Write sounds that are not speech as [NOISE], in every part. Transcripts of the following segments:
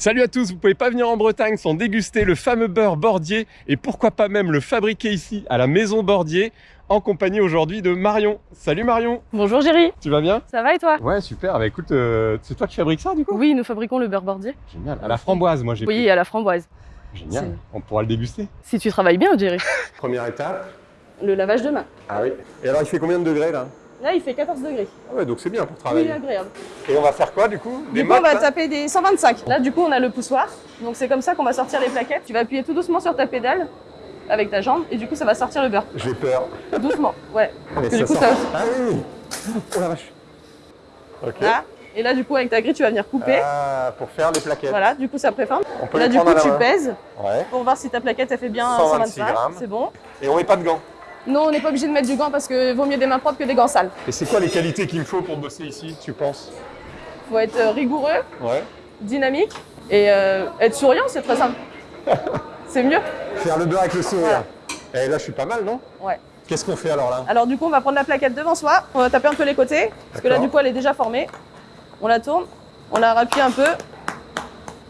Salut à tous, vous pouvez pas venir en Bretagne sans déguster le fameux beurre Bordier et pourquoi pas même le fabriquer ici à la maison Bordier en compagnie aujourd'hui de Marion. Salut Marion Bonjour Géry, Tu vas bien? Ça va et toi? Ouais super, bah écoute, euh, c'est toi qui fabriques ça du coup? Oui, nous fabriquons le beurre bordier. Génial, à la framboise moi j'ai Oui, à la framboise. Génial, on pourra le déguster. Si tu travailles bien, Géry. [LAUGHS] Première étape. Le lavage de main. Ah oui. Et alors il fait combien de degrés là? Là, il fait 14 degrés. Ah ouais, donc c'est bien pour Oui, travailler. agréable. Et on va faire quoi du coup? Du coup, on va taper des 125. Là, du coup, on a le poussoir. Donc, c'est comme ça qu'on va sortir les plaquettes. Tu vas appuyer tout doucement sur ta pédale avec ta jambe et du coup, ça va sortir le beurre. J'ai peur. Doucement, ouais. [LAUGHS] Mais Que du coup, sort. ça- Ah oui Oh la vache Ok. Là. Et là, du coup, avec ta grille, tu vas venir couper. Ah, pour faire les plaquettes. Voilà, du coup, ça préforme. On peut Là, du coup, tu main. pèses Ouais. pour voir si ta plaquette, elle fait bien 126 125. grammes. C'est bon. Et on met pas de gants. Non, on n'est pas obligé de mettre du gant parce que vaut mieux des mains propres que des gants sales. Et c'est quoi les qualités qu'il me faut pour bosser ici, tu penses? Faut être euh, rigoureux, Ouais. dynamique et euh, être souriant, c'est très simple. [LAUGHS] c'est mieux. Faire le beurre avec le sourire. Et là, je suis pas mal, non? Ouais. Qu'est-ce qu'on fait alors là? Alors du coup, on va prendre la plaquette devant soi, on va taper un peu les côtés, parce que là, du coup, elle est déjà formée. On la tourne, on la rappuie un peu,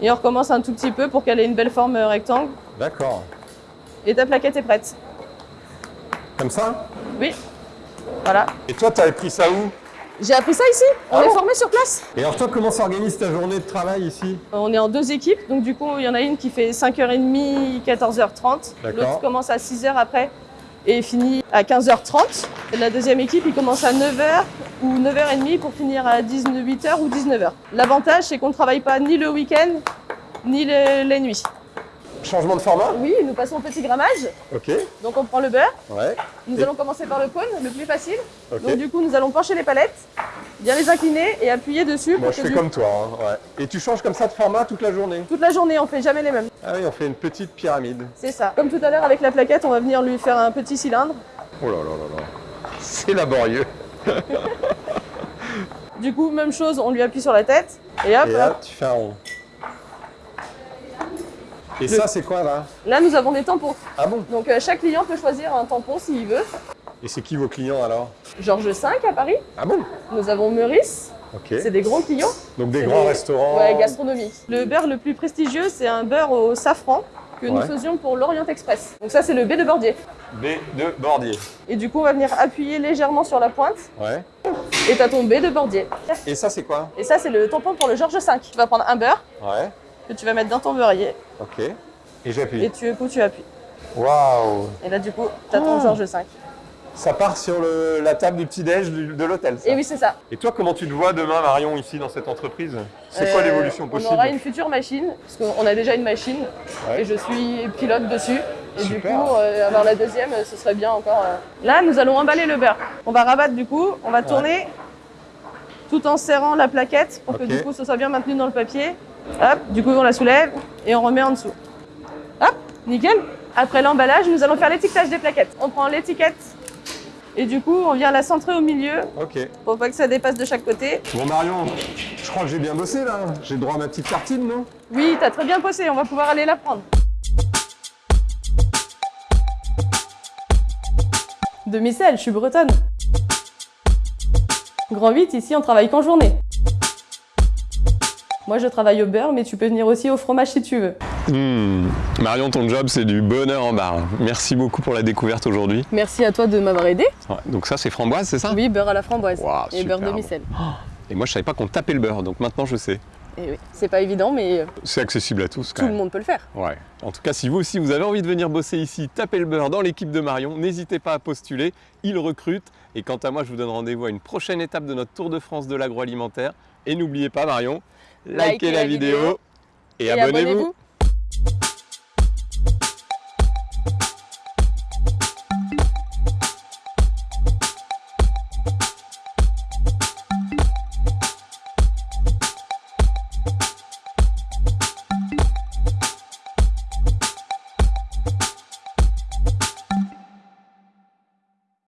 et on recommence un tout petit peu pour qu'elle ait une belle forme euh, rectangle. D'accord. Et ta plaquette est prête. Comme ça Oui. Voilà. Et toi, t'avais pris ça où J'ai appris ça ici. On Ah est bon formé sur place. Et alors toi, comment s'organise ta journée de travail ici On est en deux équipes, donc du coup, il y en a une qui fait 5h30, 14h30. D'accord. L'autre commence à 6h après et finit à 15h30. Et la deuxième équipe, il commence à 9h ou 9h30 pour finir à 18h ou 19h. L'avantage, c'est qu'on ne travaille pas ni le week-end, ni le- les nuits. Changement de format? Oui, nous passons au petit grammage. Ok. Donc on prend le beurre. Ouais. Nous Et- allons commencer par le cône, le plus facile. Ok. Donc du coup, nous allons pencher les palettes, bien les incliner et appuyer dessus Moi, pour je que fais du- comme toi. hein, ouais. Et tu changes comme ça de format toute la journée? Toute la journée, on fait jamais les mêmes. Ah oui, on fait une petite pyramide. C'est ça. Comme tout à l'heure avec la plaquette, on va venir lui faire un petit cylindre. Oh là là là là. C'est laborieux. [LAUGHS] Du coup, même chose, on lui appuie sur la tête. Et hop, Et hop. tu fais un rond. Et Le- ça, c'est quoi là? Là, nous avons des tampons. Ah bon? Donc, euh, chaque client peut choisir un tampon s'il veut. Et c'est qui vos clients alors? Georges V à Paris. Ah bon? Nous avons Meurice. Ok. C'est des gros clients. Donc des grands des- restaurants. Ouais, gastronomie. Le beurre le plus prestigieux, c'est un beurre au safran que nous faisions pour l'Orient Express. Donc ça, c'est le B de Bordier. B de Bordier. Et du coup, on va venir appuyer légèrement sur la pointe Ouais. et t'as ton B de Bordier. Et ça, c'est quoi? Et ça, c'est le tampon pour le Georges V. Tu vas prendre un beurre Ouais. Que tu vas mettre dans ton beurrier Ok. Et j'appuie. et tu, coup, tu appuies. Waouh Et là, du coup, t'as ton Ah. Georges V. Ça part sur le- la table du petit-déj de l'hôtel. Et oui, c'est ça. Et toi, comment tu te vois demain, Marion, ici, dans cette entreprise? C'est quoi Euh, l'évolution possible? On aura une future machine, parce qu'on a déjà une machine, Ouais. et je suis pilote dessus. Et du coup, euh, avoir la deuxième, ce serait bien encore. euh. Là, nous allons emballer le beurre. On va rabattre du coup, on va tourner tout en serrant la plaquette pour que du coup ce soit bien maintenu dans le papier. Hop, du coup on la soulève et on remet en dessous. Hop, nickel. Après l'emballage, nous allons faire l'étiquetage des plaquettes. On prend l'étiquette et du coup on vient la centrer au milieu Ok. pour pas que ça dépasse de chaque côté. Bon, Marion, je crois que j'ai bien bossé, là. J'ai droit à ma petite tartine, non? Oui, t'as très bien bossé, on va pouvoir aller la prendre. De Micelle, je suis bretonne. Grand 8, ici on travaille qu'en journée. Moi je travaille au beurre, mais tu peux venir aussi au fromage si tu veux. Hmm. Marion, ton job, c'est du bonheur en barre. Merci beaucoup pour la découverte aujourd'hui. Merci à toi de m'avoir aidé. Ouais, donc ça, c'est framboise, c'est ça? Oui, beurre à la framboise. Et beurre de. Micelle. Et moi, je savais pas qu'on tapait le beurre, donc maintenant, je sais. Et oui, c'est pas évident, mais euh, C'est accessible à tous, quand tout le monde peut le faire. Ouais. En tout cas, si vous aussi vous avez envie de venir bosser ici, taper le beurre dans l'équipe de Marion, n'hésitez pas à postuler, il recrute. Et quant à moi, je vous donne rendez-vous à une prochaine étape de notre Tour de France de l'agroalimentaire. Et n'oubliez pas, Marion, likez, Likez la, la vidéo, vidéo et, Et abonnez-vous. abonnez-vous.